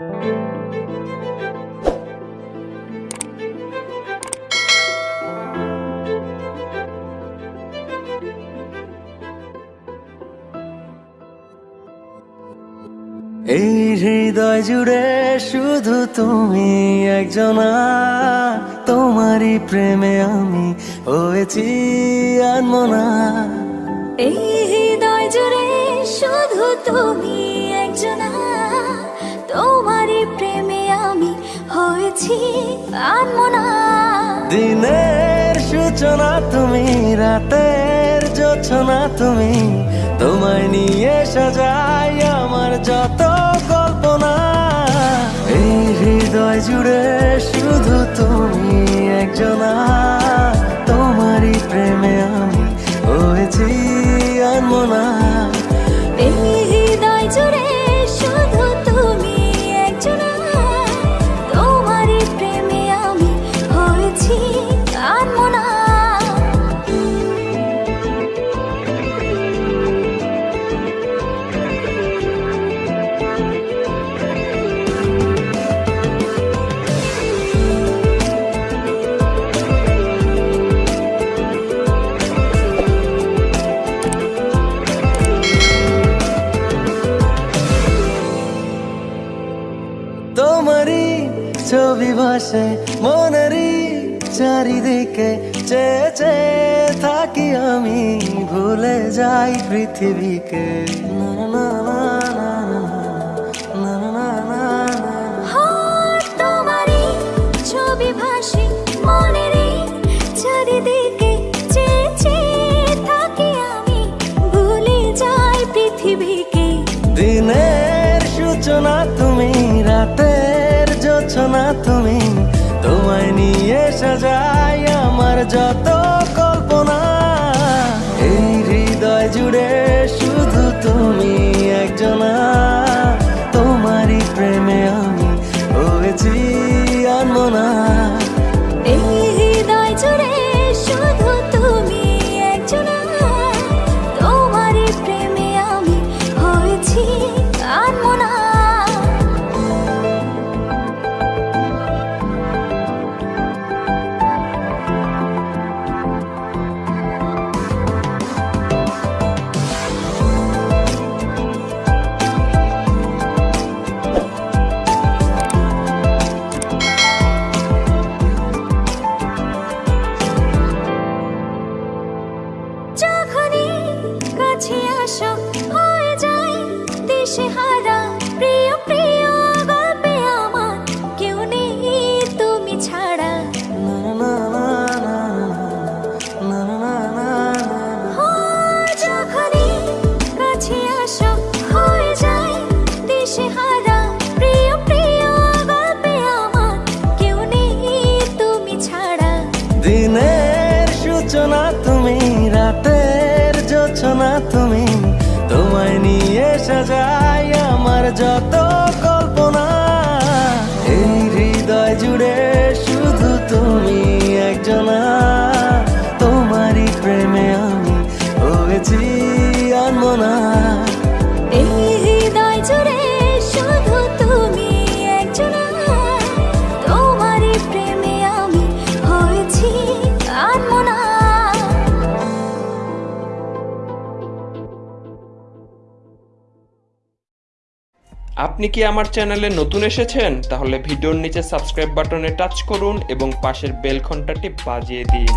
এই হৃদয় জুড়ে শুধু তুমি একজনা তোমারই প্রেমে আমি হয়েছি আনমনা। এই হৃদয় জুড়ে শুধু তুমি একজনা আনমনা দিনের সূচনা তুমি, রাতের যোচনা তুমি, তোমায় নিয়ে সাজাই আমার যত কল্পনা। এই হৃদয় জুড়ে ভাসে মনেরই চারিদিকে চেয়ে চেয়ে থাকি আমি ভুলে যাই পৃথিবীকে দিনের সূচনা তুমি রাতের যোচনা তুমি নিয়ে সাজাই আমার যত কল্পনা দেশে হারা প্রিয় প্রিয় গল্পে আমার কেউ নেই তুমি ছাড়া। কাছে আসা হয়ে যায় দেশে হারা দিনের সূচনা তুমি, রাতের যোচনা তুমি তোমায় নিয়ে সাজাই আমার যত আপনি কি আমার চ্যানেলে নতুন এসেছেন? তাহলে ভিডিওর নিচে সাবস্ক্রাইব বাটনে টাচ করুন এবং পাশের বেল ঘন্টাটি বাজিয়ে দিন।